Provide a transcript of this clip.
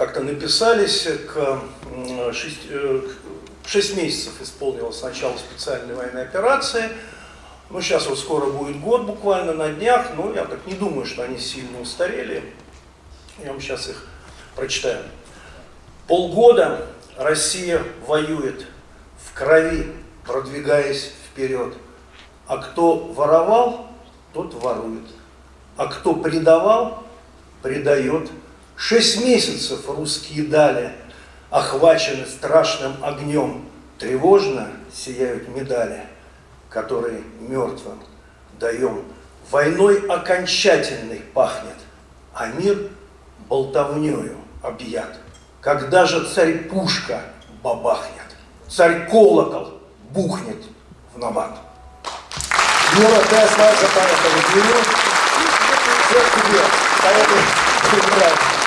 как-то написались, к 6, 6 месяцев исполнилось начало специальной военной операции. Ну, сейчас вот скоро будет год буквально на днях, но я так не думаю, что они сильно устарели. Я вам сейчас их прочитаю. Полгода Россия воюет в крови, продвигаясь вперед. А кто воровал, тот ворует. А кто предавал, предает. Шесть месяцев русские дали, охвачены страшным огнем. Тревожно сияют медали, которые мертвым даем. Войной окончательной пахнет, а мир болтовнею объят. Когда же царь пушка бабахнет, царь колокол бухнет в набат. Юра, ты остался поехали. Всех тебе. Поехали.